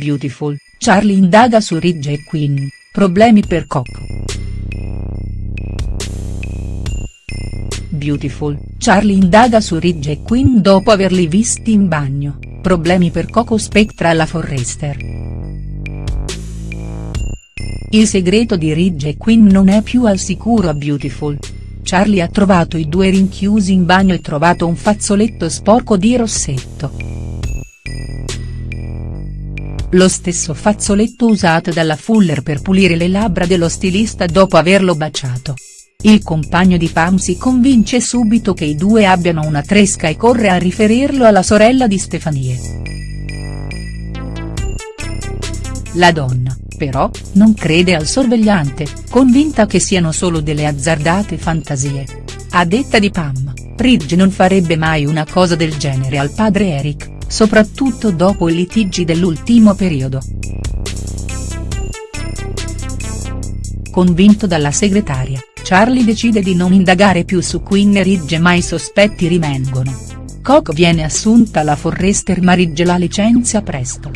Beautiful, Charlie indaga su Ridge e Quinn, problemi per Coco. Beautiful, Charlie indaga su Ridge e Quinn dopo averli visti in bagno, problemi per Coco Spectra alla Forrester. Il segreto di Ridge e Quinn non è più al sicuro a Beautiful. Charlie ha trovato i due rinchiusi in bagno e trovato un fazzoletto sporco di rossetto lo stesso fazzoletto usato dalla Fuller per pulire le labbra dello stilista dopo averlo baciato. Il compagno di Pam si convince subito che i due abbiano una tresca e corre a riferirlo alla sorella di Stefanie. La donna, però, non crede al sorvegliante, convinta che siano solo delle azzardate fantasie. A detta di Pam, Ridge non farebbe mai una cosa del genere al padre Eric soprattutto dopo i litigi dell'ultimo periodo. Convinto dalla segretaria, Charlie decide di non indagare più su Quinn e Ridge ma i sospetti rimangono. Coco viene assunta alla Forrester ma Ridge la licenzia presto.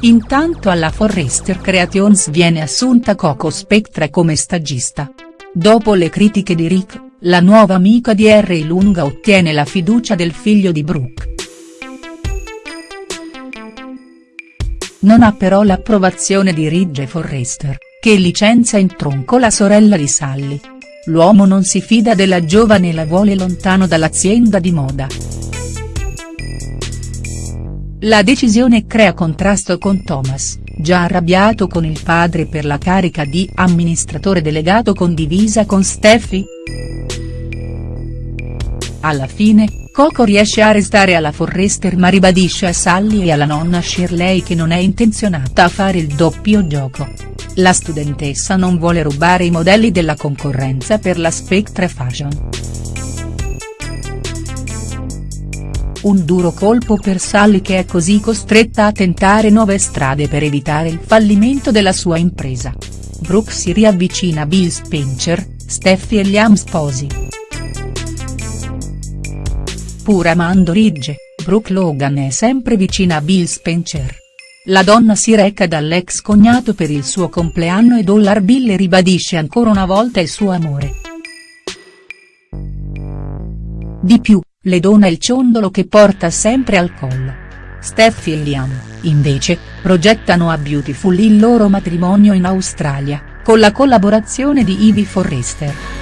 Intanto alla Forrester Creations viene assunta Coco Spectra come stagista. Dopo le critiche di Rick, la nuova amica di Harry Lunga ottiene la fiducia del figlio di Brooke. Non ha però l'approvazione di Ridge Forrester, che licenzia in tronco la sorella di Sally. L'uomo non si fida della giovane e la vuole lontano dall'azienda di moda. La decisione crea contrasto con Thomas, già arrabbiato con il padre per la carica di amministratore delegato condivisa con Steffi. Alla fine, Coco riesce a restare alla Forrester ma ribadisce a Sally e alla nonna Shirley che non è intenzionata a fare il doppio gioco. La studentessa non vuole rubare i modelli della concorrenza per la Spectre Fashion. Un duro colpo per Sally che è così costretta a tentare nuove strade per evitare il fallimento della sua impresa. Brooke si riavvicina a Bill Spencer, Steffi e Liam sposi. Pur amando Ridge, Brooke Logan è sempre vicina a Bill Spencer. La donna si reca dall'ex cognato per il suo compleanno e Dollar Bill ribadisce ancora una volta il suo amore. Di più, le dona il ciondolo che porta sempre al collo. Steffi e Liam, invece, progettano a Beautiful il loro matrimonio in Australia, con la collaborazione di Ivy Forrester.